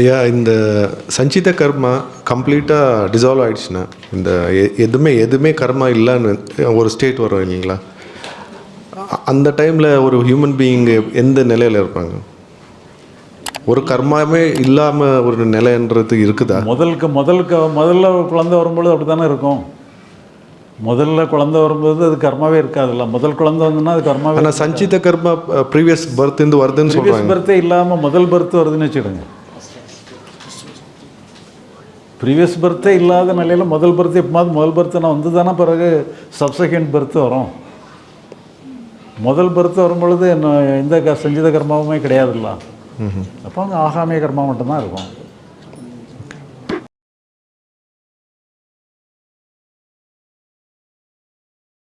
ஐயா இந்த சஞ்சித கர்மா கம்ப்ளீட்டாக டிசால்வ் ஆயிடுச்சுன்னா இந்த எதுவுமே எதுவுமே கர்மா இல்லைன்னு ஒரு ஸ்டேட் வரும் இல்லைங்களா? அந்த டைமில் ஒரு ஹியூமன் பீயிங் எந்த நிலையில் இருப்பாங்க? ஒரு கர்மாவே இல்லாமல் ஒரு நிலைன்றது இருக்குதா? முதலுக்கு முதலுக்கு முதல்ல குழந்தை வரும்பொழுது அப்படி தானே இருக்கும். முதல்ல குழந்தை வரும்போது அது கர்மாவே இருக்காதுல்ல. முதல் குழந்தை வந்துன்னா அது கர்மாவே ஆனால் சஞ்சித கர்மா ப்ரீவியஸ் பர்த்லேருந்து வருதுன்னு சொல்கிறாங்க பர்த்தே இல்லாமல் முதல் பர்த் வருதுன்னு வச்சுடுங்க ப்ரீவியஸ் பர்த்தே இல்லாத நிலையில் முதல் பர்த் எப்போது முதல் பர்த்னா வந்து தானே பிறகு சப்செகண்ட் பர்த் வரும். முதல் பர்த் வரும்பொழுது என்ன எந்த க- சஞ்சித கர்மாவுமே கிடையாதுல்ல. அப்போ அங்கே ஆகாமிய கர்மா மட்டும்தான் இருக்கும்.